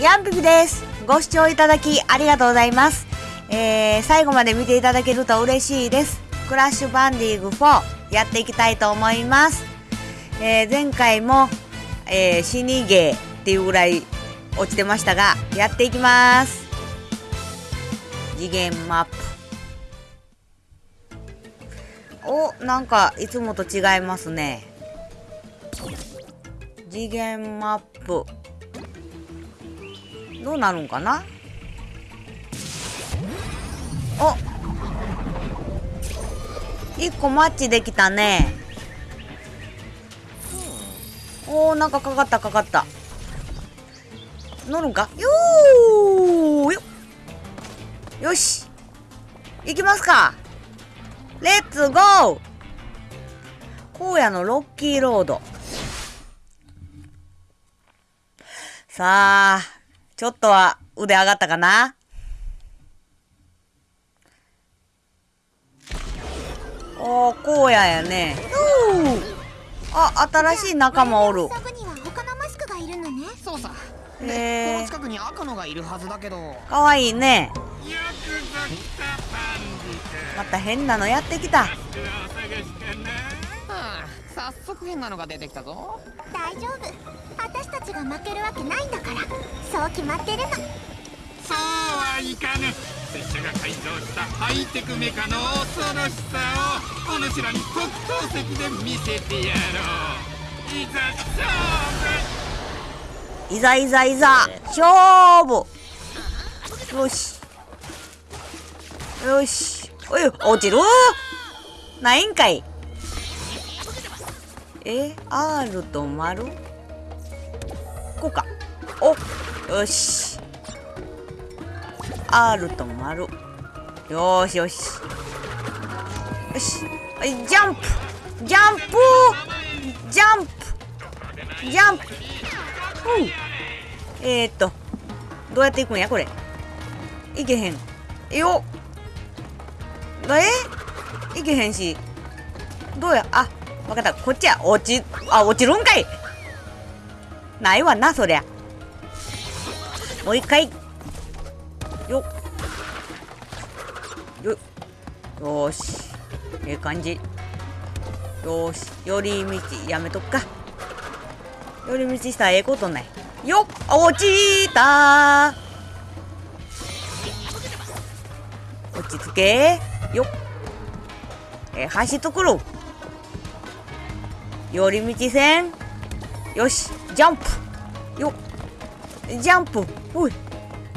ヤンピピです。ご視聴いただきありがとうございます。えー、最後まで見ていただけると嬉しいです。クラッシュバンディング4やっていきたいと思います。えー、前回も、えー、死にゲーっていうぐらい落ちてましたが、やっていきます。次元マップ。お、なんかいつもと違いますね。次元マップ。どうなるんかな？お。一個マッチできたね。おーなんかかかったかかった。乗るんか？よーよよし。行きますか。レッツゴー。荒野のロッキーロード。さあちょっとは腕上がったかな？おー、荒野やね。うーあ、新しい仲間おる。そこには他のマスクがいるのねそうさへでーこの近くに赤のがいるはずだけどかわいいね。また変なのやってきた。早速変なのが出てきたぞ。大丈夫。私たちが負けるわけないんだから。そう決まってるの。そうはいかぬ。拙者が改造したハイテクメカの恐ろしさをお主らに特等席で見せてやろう。いざ勝負。いざいざいざ、勝負。よし。よし。おい、落ちる？ないんかい。え、R と丸？こうか。お、よし。R と丸。よーしよし。よし。はい、ジャンプジャンプジャンプジャンプふうえー、っと、どうやっていくんや、これ。いけへん。よっ。え？いけへんし。どうや、あ、わかった。こっちや。落ち、あ、落ちるんかい。ないわな、そりゃ。もう一回。よっ。よっ。よし。ええ感じ。よし。寄り道やめとくか。寄り道したらええことない。よっ落ちた落ち着けよっえー、橋作ろ寄り道線。よしジャンプ。よジャンプ。ほい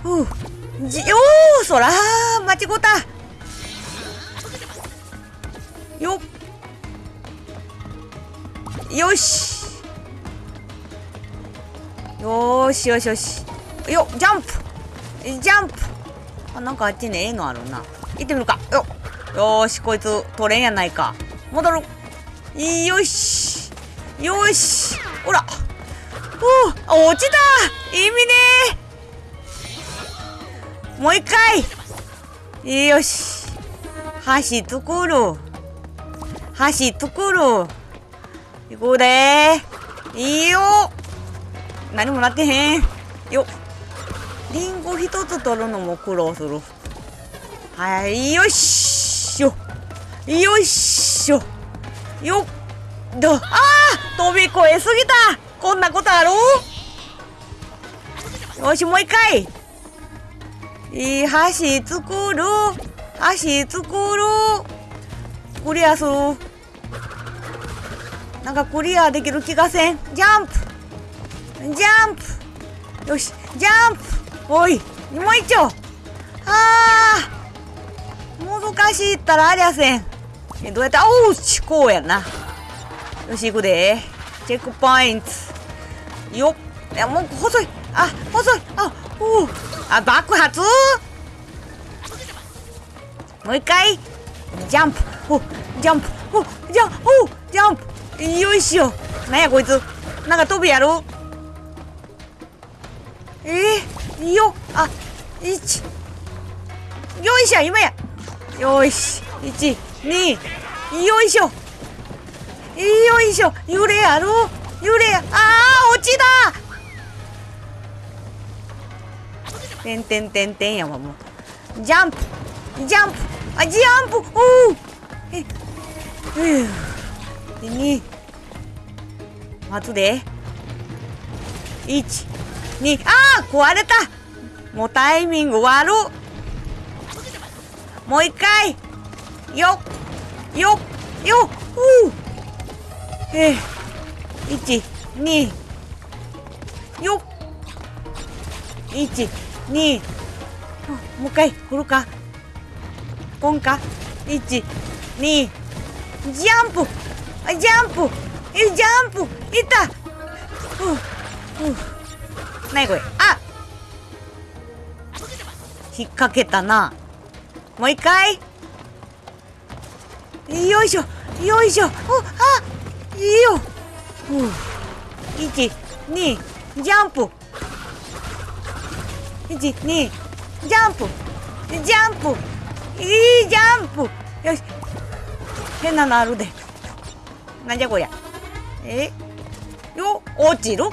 ふうじよーそらー間違ったよっ。よし。よーしよしよし。よジャンプ。ジャンプ。あなんかあっちにええのあるな。行ってみるか。よよーしこいつ取れんやないか。戻る。よし。よし。ほら。お落ちた。意味ね。もう一回。よし。橋作る橋作る行こうでいいよ。何もなってへん。よ。リンゴ一つ取るのも苦労する。はいよっしょ。よっしょ。よっどあー。飛び越えすぎた。こんなことある？よしもう一回。いい橋作る。橋作る。クリアする。なんかクリアできる気がせん。ジャンプ。ジャンプ。よしジャンプ。おいもう一丁。あー。難しいったらありゃせん。えどうやって？おうちこうやな。よし行くで。チェックポイント。よっ。いやもう細い。あ細い。あおうあ爆発。もう一回。ジャンプ。おジャンプ。おジャンプおジャンプ。よいしょ。なんやこいつ。なんか飛びやるえー、よあ一よいしょ今や。よし。一二よいしょ。よいしょ。揺れある揺れあー落ちた！てんてんてんてんやわもう。ジャンプ。ジャンプ。あジャンプ！おおえふう。で2待つで。12あー壊れた。もうタイミング悪っ。もう一回。よっ。よっ。よっ。ふう。えー、12よっ1、2、もう一回振るか。ポンか ?1、2、ジャンプ。あジャンプ。え、ジャンプ。いった。ふうふう。なにこれ。あ。引っ掛けたな。もう一回。よいしょ。よいしょ。おあ。よ。ふう1、2、ジャンプ。1、2、ジャンプ。ジャンプ。いいジャンプ。よし。変なのあるで。なんじゃこりゃ。え？よ落ちるか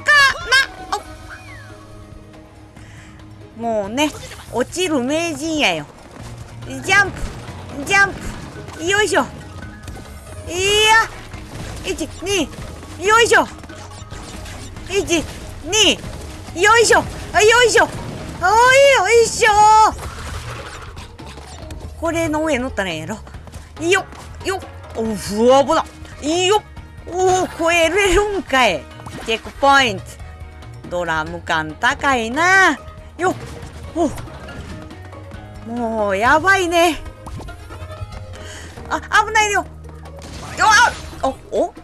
な？もうね落ちる名人やよ。ジャンプ。ジャンプ。よいしょ。いや。12よいしょ。12よいしょ。よいしょ。おいよいしょ。これの上乗ったらええやろ。よっよっ。おふわぼだよっ。おお超えれるんかい。チェックポイント。ドラム感高いな。よっ。お。もうやばいね。あ危ないよ。よっ。あお？お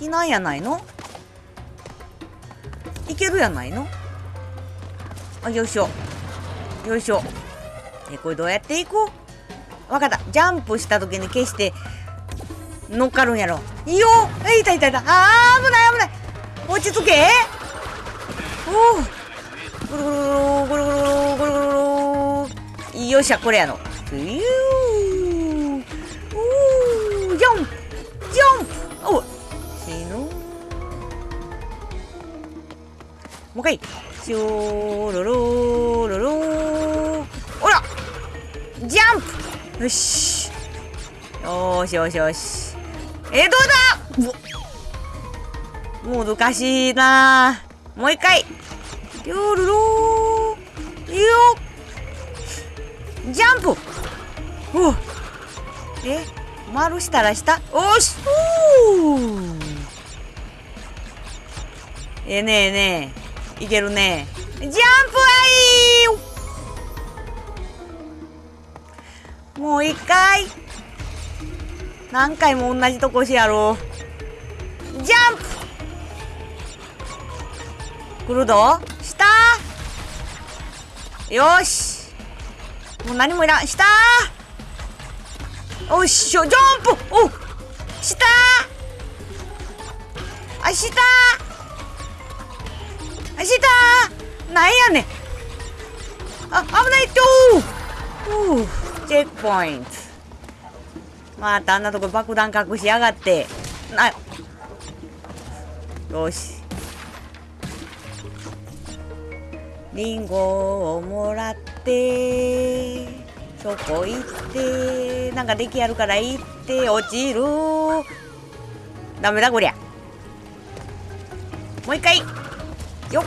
避難やないの？いけるやないの？あよいしょ。よいしょ。えこれどうやっていこう？わかった。ジャンプした時に消して乗っかるんやろ。いいよえいたいたい。たあー危ない危ない。落ち着け。おおぐるぐるぐるぐるぐるぐるぐるぐるよっしゃこれやろ。もう一回。しょーろろろろおら！ジャンプ！よし。よしよし。よしえどうだ？うわ難しいな。もう一回。よろろよジャンプ！おえ？丸したら下？おし。おー。ええねえねえ。いけるね。ジャンプはいもう一回。何回も同じとこしやろ。うジャンプ。来るぞ。下。よし。もう何もいらん。下。おっしょ。ジャンプ。お下。あ下。あ下なんやねん。あ危ないとう。う。チェックポイント。またあんなとこ爆弾隠しやがって。なよし。リンゴをもらって。そこ行って。なんかできやるから行って。落ちる。ダメだこりゃ。もう一回。よっ。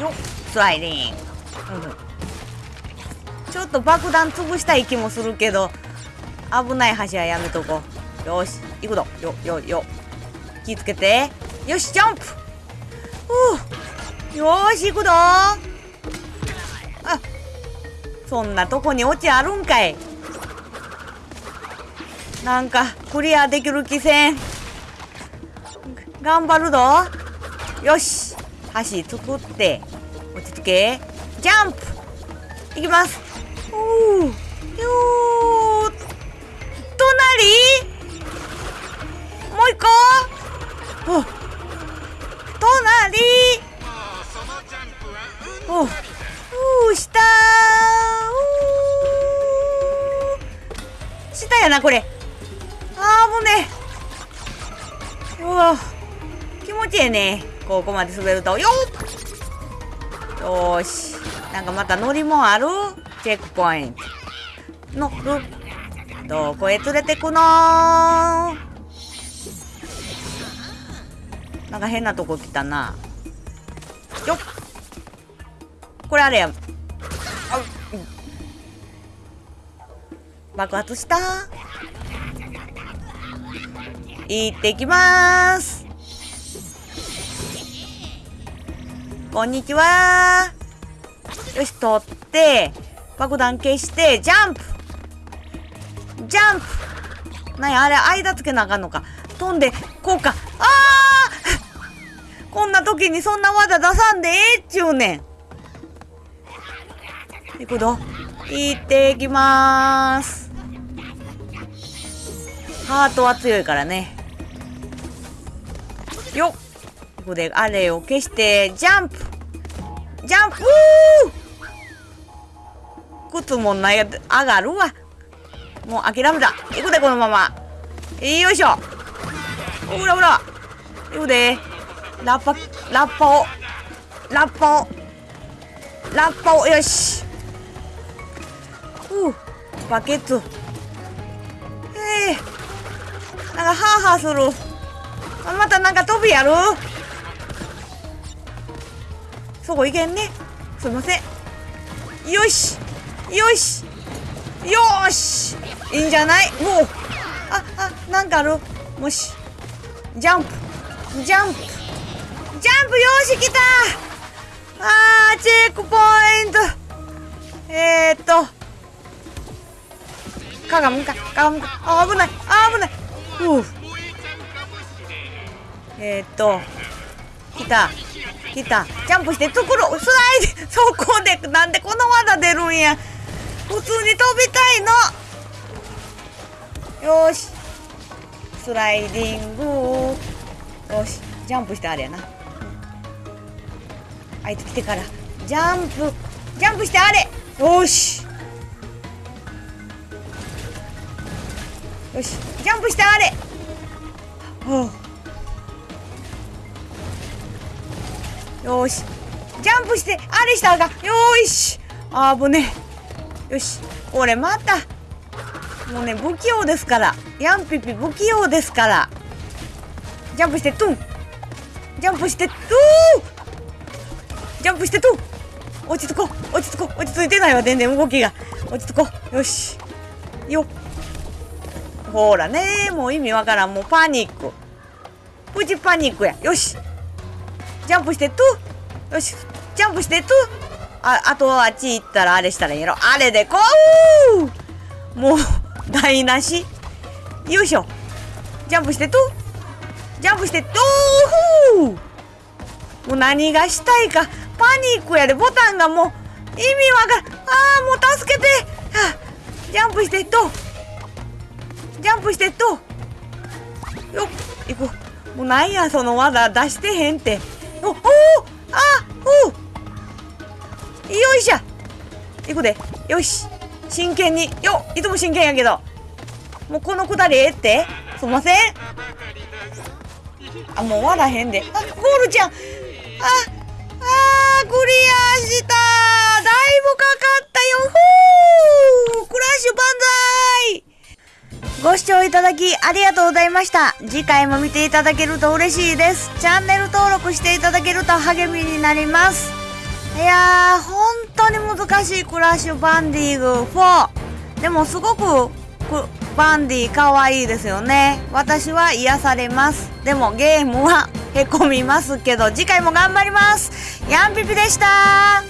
よっ。スライディング、うん、ちょっと爆弾潰したい気もするけど危ない橋はやめとこう。よし。行くぞ。よよよ。気ぃつけて。よしジャンプ。ふう。よし行くぞ。あ。そんなとこにオチあるんかい。なんかクリアできる気せん。頑張るぞ。よし。橋作って。落ち着け。ジャンプ。いきます。おー。よー隣？もう一個？お。隣？お。うう下。う下やなこれ。あーもうねうわ。気持ちええね。ここまで滑ると。よっ！よし。なんかまた乗り物ある？チェックポイント。乗る。どこへ連れてくの？なんか変なとこ来たな。よっ！これあれや。あ爆発した。行ってきます。こんにちは。よし取って爆弾消してジャンプ。ジャンプ。なんやあれ間つけなあかんのか。飛んでこうか。あー！こんな時にそんな技出さんでええっちゅうねん。行くぞ。行っていきまーす。ハートは強いからね。よっ。ここであれを消してジャンプ。ジャンプ。靴もない上がるわ。もう諦めた。行くでこのまま。よいしょ。ほらほら。行くで。ラッパラッパを。ラッパを。ラッパを。よし。ふう。バケツ。ええなんかハーハーする。またなんか飛びやる。そこ行けんね。すいません。よし。よし。よーし。いいんじゃない？もう。ああなんかある？もし。ジャンプ。ジャンプ。ジャンプよし来た！あーチェックポイント。えー、っと。鏡か。鏡か。あ危ない。あ危ない。うえー、っと。来た。来た。ジャンプしてところスライディそこでなんでこの技出るんや。普通に飛びたいの。よし。スライディング。よし。ジャンプしてあれやな。あいつ来てから。ジャンプ。ジャンプしてあれ。よし。よし。ジャンプしてあれ。はあ。よし。ジャンプしてあれしたらあかよーし。あぶねよし。これまた。もうね不器用ですから。ヤンピピ不器用ですから。ジャンプしてトゥン。ジャンプしてトゥー。ジャンプしてトゥン。落ち着こう。落ち着こう。落ち着いてないわ全然動きが。落ち着こう。よし。よっ。ほらねもう意味わからん。もうパニック。プチパニックや。よし。ジャンプしてトゥ。よし。ジャンプしてトゥ。ああとあっち行ったらあれしたらいいやろ。あれでこう。もう 台無し。よいしょ。ジャンプしてトゥ。ジャンプしてトゥもう何がしたいか。パニックやで。ボタンがもう意味わからん。ああもう助けて、ジャンプしてとジャンプしてとよっ。行こう。もうなんやその技出してへんって。おおあお。よいしょ行くで。よし。真剣に。よいつも真剣やけど。もうこのくだりええって？すいません。あもう割らへんで。あゴールちゃん。あああクリアした。だいぶかかったよ。ふうクラッシュ万歳ご視聴いただきありがとうございました。次回も見ていただけると嬉しいです。チャンネル登録していただけると励みになります。いやー、本当に難しいクラッシュバンディーグ4。でもすごくバンディ可愛いですよね。私は癒されます。でもゲームはへこみますけど、次回も頑張ります。ヤンピピでした